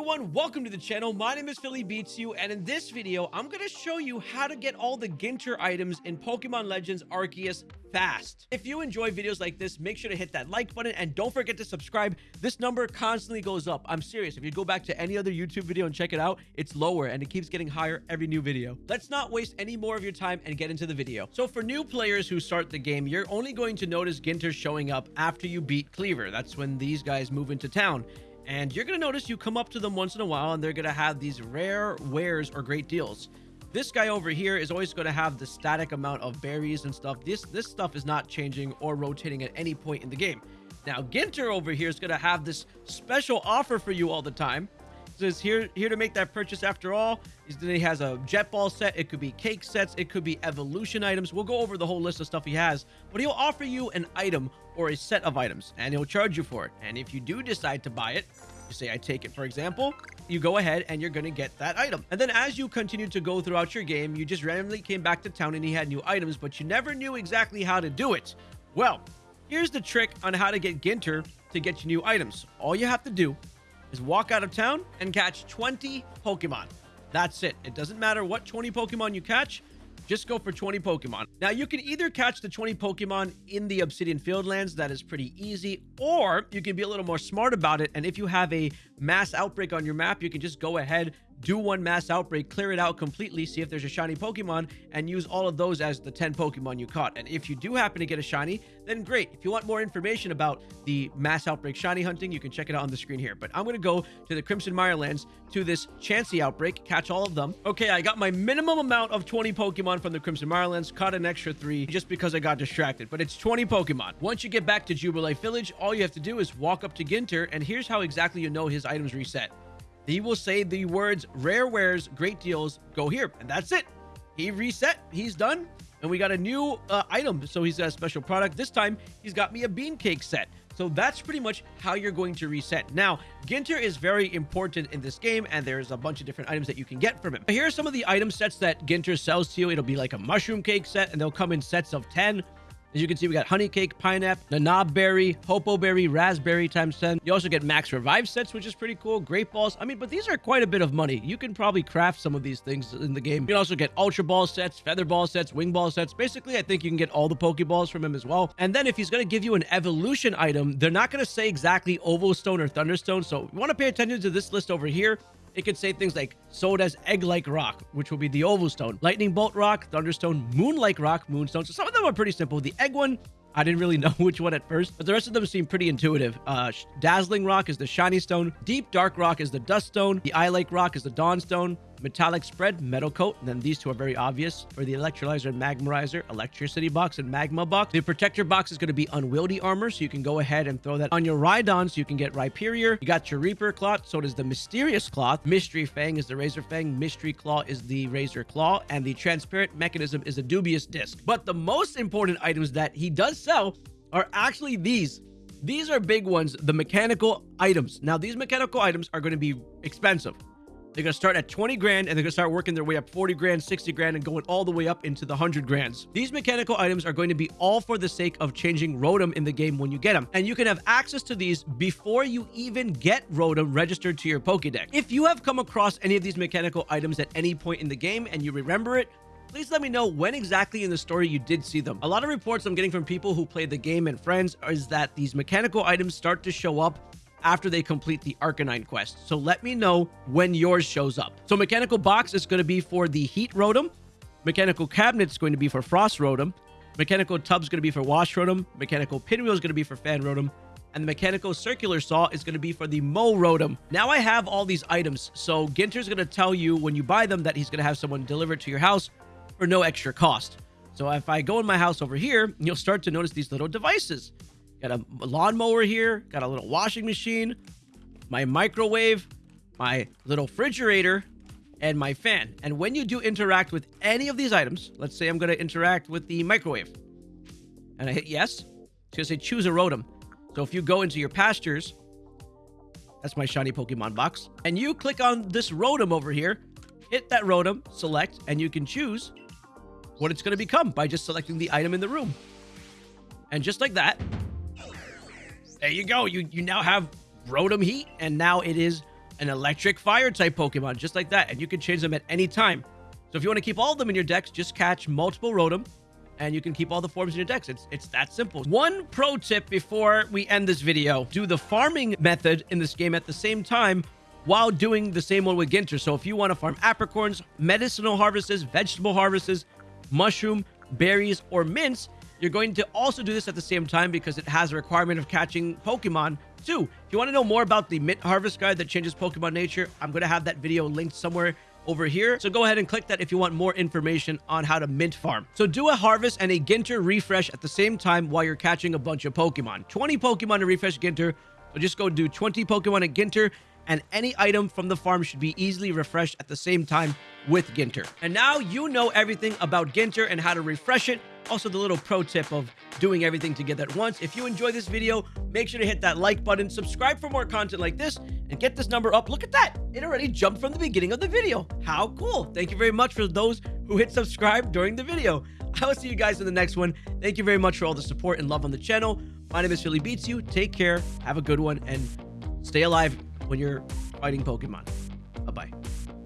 everyone, welcome to the channel. My name is Philly Beats You, and in this video, I'm going to show you how to get all the Ginter items in Pokemon Legends Arceus fast. If you enjoy videos like this, make sure to hit that like button and don't forget to subscribe. This number constantly goes up. I'm serious. If you go back to any other YouTube video and check it out, it's lower and it keeps getting higher every new video. Let's not waste any more of your time and get into the video. So for new players who start the game, you're only going to notice Ginter showing up after you beat Kleavor. That's when these guys move into town. And you're going to notice you come up to them once in a while and they're going to have these rare wares or great deals. This guy over here is always going to have the static amount of berries and stuff. This this stuff is not changing or rotating at any point in the game. Now, Ginter over here is going to have this special offer for you all the time. Says here here to make that purchase after all. He has a jet ball set. It could be cake sets. It could be evolution items. We'll go over the whole list of stuff he has, but he'll offer you an item or a set of items and he'll charge you for it. And if you do decide to buy it, say I take it, for example, you go ahead and you're going to get that item. And then as you continue to go throughout your game, you just randomly came back to town and he had new items, but you never knew exactly how to do it. Well, here's the trick on how to get Ginter to get you new items. All you have to do is walk out of town and catch 20 Pokemon. That's it. It doesn't matter what 20 Pokemon you catch. Just go for 20 Pokemon. Now, you can either catch the 20 Pokemon in the Obsidian Fieldlands. That is pretty easy. Or you can be a little more smart about it. And if you have a mass outbreak on your map, you can just go ahead, do one mass outbreak, clear it out completely, see if there's a shiny Pokemon, and use all of those as the 10 Pokemon you caught. And if you do happen to get a shiny, then great. If you want more information about the mass outbreak shiny hunting, you can check it out on the screen here. But I'm going to go to the Crimson Mirelands to this Chansey outbreak, catch all of them. Okay, I got my minimum amount of 20 Pokemon from the Crimson Mirelands, caught an extra three just because I got distracted, but it's 20 Pokemon. Once you get back to Jubilife Village, all you have to do is walk up to Ginter, and here's how exactly you know his items reset. He will say the words rare wares, great deals, go here. And that's it. He reset. He's done. And we got a new uh, item. So he's got a special product. This time, he's got me a bean cake set. So that's pretty much how you're going to reset. Now, Ginter is very important in this game, and there's a bunch of different items that you can get from him. Here are some of the item sets that Ginter sells to you. It'll be like a mushroom cake set, and they'll come in sets of 10. As you can see, we got honey cake, pineapple, nanab berry, hopo berry, raspberry times 10. You also get max revive sets, which is pretty cool. Great balls. I mean, but these are quite a bit of money. You can probably craft some of these things in the game. You can also get ultra ball sets, feather ball sets, wing ball sets. Basically, I think you can get all the pokeballs from him as well. And then if he's going to give you an evolution item, they're not going to say exactly oval stone or thunderstone. So you want to pay attention to this list over here. It could say things like Soda's egg-like rock, which will be the oval stone, lightning bolt rock, thunderstone, moon-like rock, moonstone. So some of them are pretty simple. The egg one, I didn't really know which one at first, but the rest of them seem pretty intuitive. Uh, Dazzling Rock is the Shiny Stone. Deep Dark Rock is the Dust Stone. The Eye Like Rock is the Dawn Stone. Metallic Spread, Metal Coat. And then these two are very obvious for the Electrolyzer and Magmarizer, Electricity Box and Magma Box. The Protector Box is going to be Unwieldy Armor, so you can go ahead and throw that on your Rhydon so you can get Rhyperior. You got your Reaper Cloth, so does the Mysterious Cloth. Mystery Fang is the Razor Fang. Mystery Claw is the Razor Claw. And the Transparent Mechanism is a Dubious Disc. But the most important items that he does sell are actually these. These are big ones, the mechanical items. Now, these mechanical items are going to be expensive. They're going to start at 20 grand and they're going to start working their way up 40 grand, 60 grand, and going all the way up into the 100 grands. These mechanical items are going to be all for the sake of changing Rotom in the game when you get them. And you can have access to these before you even get Rotom registered to your Pokedex. If you have come across any of these mechanical items at any point in the game and you remember it, please let me know when exactly in the story you did see them. A lot of reports I'm getting from people who play the game and friends is that these mechanical items start to show up after they complete the Arcanine quest. So let me know when yours shows up. So Mechanical Box is going to be for the Heat Rotom. Mechanical Cabinet is going to be for Frost Rotom. Mechanical Tub is going to be for Wash Rotom. Mechanical Pinwheel is going to be for Fan Rotom. And the Mechanical Circular Saw is going to be for the Mow Rotom. Now I have all these items. So Ginter's going to tell you when you buy them that he's going to have someone deliver it to your house for no extra cost. So if I go in my house over here, you'll start to notice these little devices. Got a lawnmower here. Got a little washing machine. My microwave. My little refrigerator. And my fan. And when you do interact with any of these items, let's say I'm going to interact with the microwave. And I hit yes. It's going to say choose a Rotom. So if you go into your pastures, that's my shiny Pokemon box. And you click on this Rotom over here, hit that Rotom, select, and you can choose what it's going to become by just selecting the item in the room. And just like that, there you go. You you now have Rotom Heat, and now it is an electric fire type Pokemon, just like that. And you can change them at any time. So if you want to keep all of them in your dex, just catch multiple Rotom and you can keep all the forms in your dex. It's, it's that simple. One pro tip before we end this video, do the farming method in this game at the same time while doing the same one with Ginter. So if you want to farm apricorns, medicinal harvests, vegetable harvests, mushroom, berries, or mints, you're going to also do this at the same time because it has a requirement of catching Pokemon too. If you want to know more about the Mint Harvest Guide that changes Pokemon nature, I'm going to have that video linked somewhere over here. So go ahead and click that if you want more information on how to mint farm. So do a harvest and a Ginter refresh at the same time while you're catching a bunch of Pokemon. 20 Pokemon to refresh Ginter. So just go do 20 Pokemon at Ginter and any item from the farm should be easily refreshed at the same time with Ginter. And now you know everything about Ginter and how to refresh it. Also, the little pro tip of doing everything together at once. If you enjoy this video, make sure to hit that like button, subscribe for more content like this, and get this number up. Look at that. It already jumped from the beginning of the video. How cool. Thank you very much for those who hit subscribe during the video. I will see you guys in the next one. Thank you very much for all the support and love on the channel. My name is Philly Beats You. Take care, have a good one, and stay alive when you're fighting Pokemon.